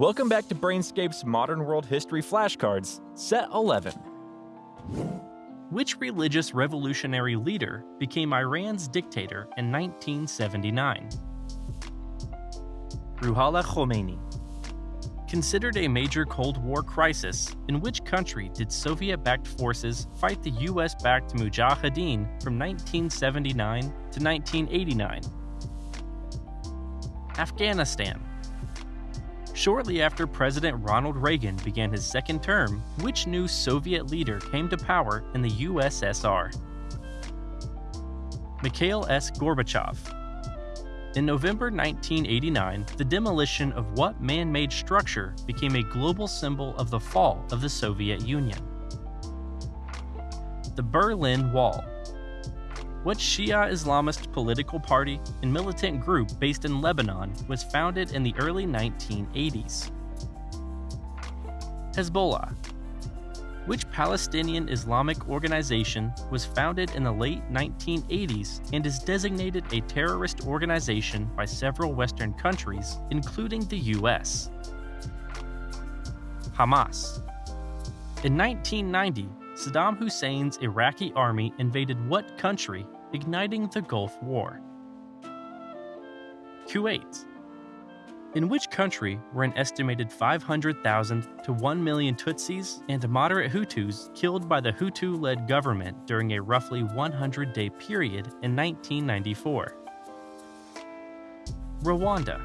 Welcome back to Brainscape's Modern World History Flashcards, Set 11. Which religious revolutionary leader became Iran's dictator in 1979? Ruhollah Khomeini. Considered a major Cold War crisis, in which country did Soviet backed forces fight the US backed Mujahideen from 1979 to 1989? Afghanistan. Shortly after President Ronald Reagan began his second term, which new Soviet leader came to power in the USSR? Mikhail S. Gorbachev. In November 1989, the demolition of what man made structure became a global symbol of the fall of the Soviet Union? The Berlin Wall. What Shia Islamist political party and militant group based in Lebanon was founded in the early 1980s? Hezbollah. Which Palestinian Islamic organization was founded in the late 1980s and is designated a terrorist organization by several Western countries, including the US? Hamas. In 1990, Saddam Hussein's Iraqi army invaded what country, igniting the Gulf War? Kuwait. In which country were an estimated 500,000 to 1 million Tutsis and moderate Hutus killed by the Hutu led government during a roughly 100 day period in 1994? Rwanda.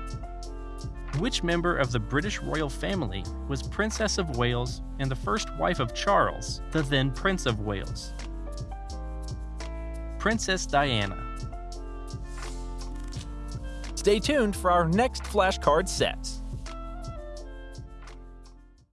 Which member of the British royal family was Princess of Wales and the first wife of Charles, the then Prince of Wales? Princess Diana. Stay tuned for our next flashcard set.